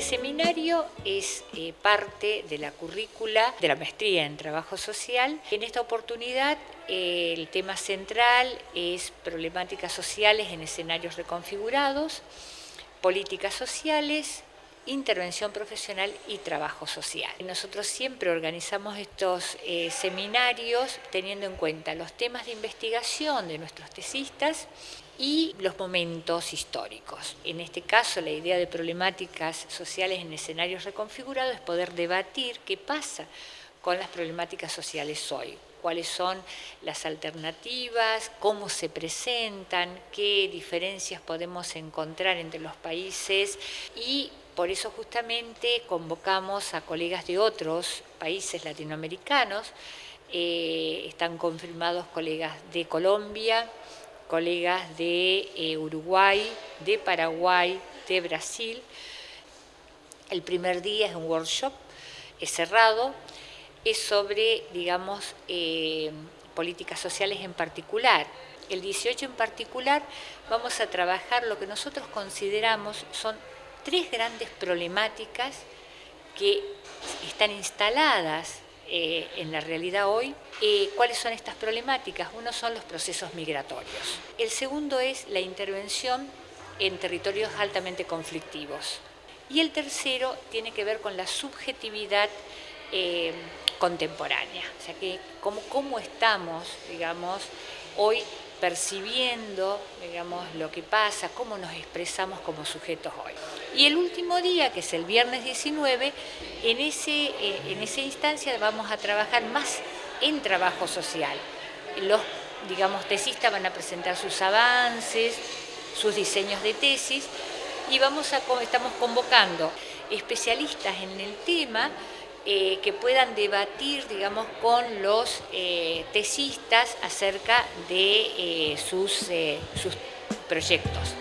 seminario es eh, parte de la currícula de la maestría en trabajo social. En esta oportunidad el tema central es problemáticas sociales en escenarios reconfigurados, políticas sociales, intervención profesional y trabajo social. Nosotros siempre organizamos estos eh, seminarios teniendo en cuenta los temas de investigación de nuestros tesistas y los momentos históricos. En este caso, la idea de problemáticas sociales en escenarios reconfigurados es poder debatir qué pasa con las problemáticas sociales hoy, cuáles son las alternativas, cómo se presentan, qué diferencias podemos encontrar entre los países y por eso justamente convocamos a colegas de otros países latinoamericanos, eh, están confirmados colegas de Colombia, colegas de eh, Uruguay, de Paraguay, de Brasil. El primer día es un workshop, es cerrado, es sobre, digamos, eh, políticas sociales en particular. El 18 en particular vamos a trabajar lo que nosotros consideramos son tres grandes problemáticas que están instaladas eh, en la realidad hoy. Eh, ¿Cuáles son estas problemáticas? Uno son los procesos migratorios. El segundo es la intervención en territorios altamente conflictivos. Y el tercero tiene que ver con la subjetividad eh, contemporánea, o sea, que cómo, cómo estamos, digamos, hoy percibiendo, digamos, lo que pasa, cómo nos expresamos como sujetos hoy. Y el último día, que es el viernes 19, en, ese, eh, en esa instancia vamos a trabajar más en trabajo social. Los, digamos, tesistas van a presentar sus avances, sus diseños de tesis, y vamos a, estamos convocando especialistas en el tema eh, que puedan debatir, digamos, con los eh, acerca de sus, sus proyectos.